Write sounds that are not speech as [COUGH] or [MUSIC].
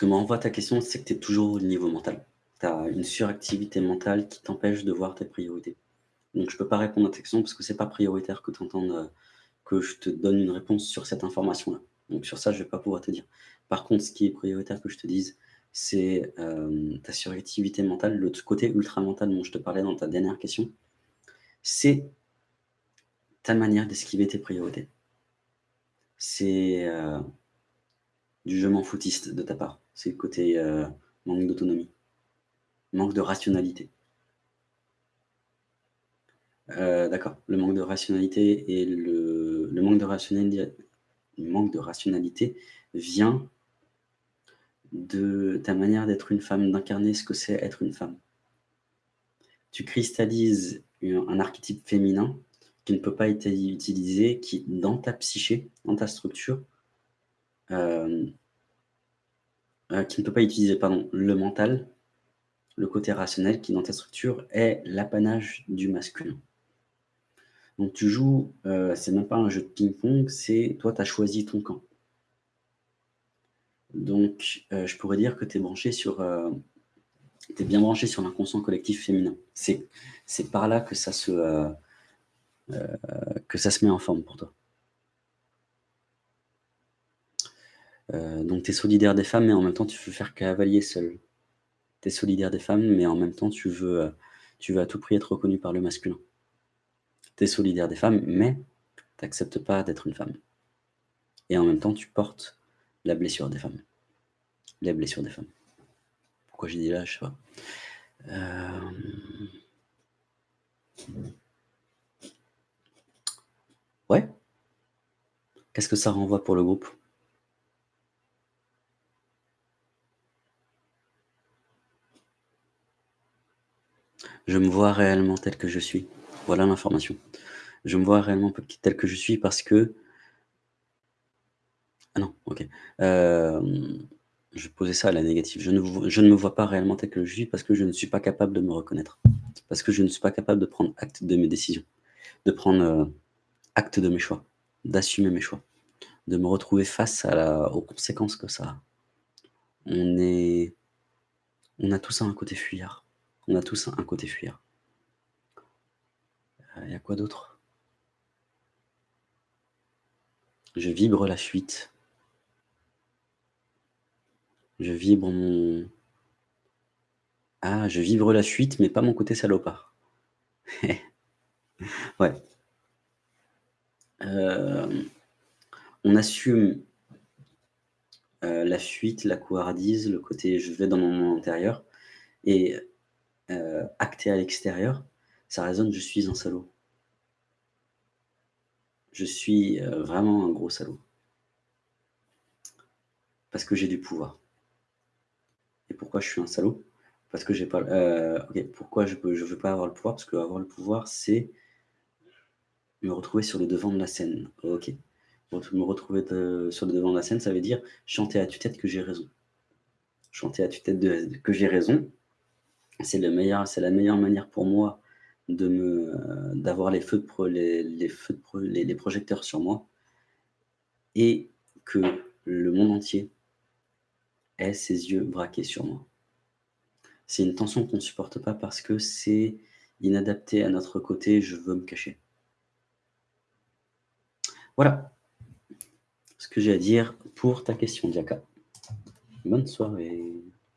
que m'envoie ta question, c'est que tu es toujours au niveau mental. Tu as une suractivité mentale qui t'empêche de voir tes priorités. Donc je ne peux pas répondre à ta question parce que c'est pas prioritaire que tu entendes, euh, que je te donne une réponse sur cette information-là. Donc sur ça, je ne vais pas pouvoir te dire. Par contre, ce qui est prioritaire que je te dise, c'est euh, ta suractivité mentale, le côté ultra-mental dont je te parlais dans ta dernière question, c'est ta manière d'esquiver tes priorités. C'est euh, du je m'en foutiste de ta part. C'est le côté euh, manque d'autonomie, manque de rationalité. D'accord, le manque de rationalité et le, manque de rationalité, manque de rationalité vient de ta manière d'être une femme, d'incarner ce que c'est être une femme. Tu cristallises un archétype féminin qui ne peut pas être utilisé, qui, dans ta psyché, dans ta structure, euh, euh, qui ne peut pas utiliser pardon, le mental, le côté rationnel, qui dans ta structure est l'apanage du masculin. Donc tu joues, euh, c'est même pas un jeu de ping-pong, c'est toi tu as choisi ton camp. Donc, euh, je pourrais dire que tu es branché sur, es bien branché sur l'inconscient collectif féminin. C'est par là que ça, se, que ça se met en forme pour toi. Donc, tu es solidaire des femmes, mais en même temps, tu veux faire cavalier seul. Tu es solidaire des femmes, mais en même temps, tu veux, tu veux à tout prix être reconnu par le masculin. Tu es solidaire des femmes, mais tu n'acceptes pas d'être une femme. Et en même temps, tu portes la blessure des femmes. Les blessures des femmes. Pourquoi j'ai dit là, je sais pas. Euh, ouais. Qu'est-ce que ça renvoie pour le groupe? Je me vois réellement tel que je suis. Voilà l'information. Je me vois réellement tel que je suis parce que ah non, OK. je posais ça à la négative. Je ne je ne me vois pas réellement tel que je suis parce que je ne suis pas capable de me reconnaître. Parce que je ne suis pas capable de prendre acte de mes décisions, de prendre, acte de mes choix, d'assumer mes choix, de me retrouver face à la aux conséquences que ça a. On est on a tous un côté fuyard. On a tous un côté fuyard. Il y a quoi d'autre? Je vibre la fuite. Je vibre mon... Ah, je vibre la fuite, mais pas mon côté salopard. [LAUGHS] ouais. Euh, on assume euh, la fuite, la couardise, le côté je vais dans mon monde intérieur, et euh, acté à l'extérieur, ça résonne je suis un salaud. Je suis vraiment un gros salaud. Parce que j'ai du pouvoir. Et pourquoi je suis un salaud? Parce que j'ai pas. Euh, pourquoi je ne veux pas avoir le pouvoir? Parce que avoir le pouvoir, c'est me retrouver sur le devant de la scène. Ok. Me retrouver sur le devant de la scène, ça veut dire chanter à tue-tête que j'ai raison. Chanter à tue-tête que j'ai raison, c'est la meilleure manière pour moi de me d'avoir les feux de les, feux les, les projecteurs sur moi et que le monde entier ses yeux braqués sur moi. C'est une tension qu'on ne supporte pas parce que c'est inadapté à notre côté, je veux me cacher. Voilà ce que j'ai à dire pour ta question, Diaka. Bonne soirée.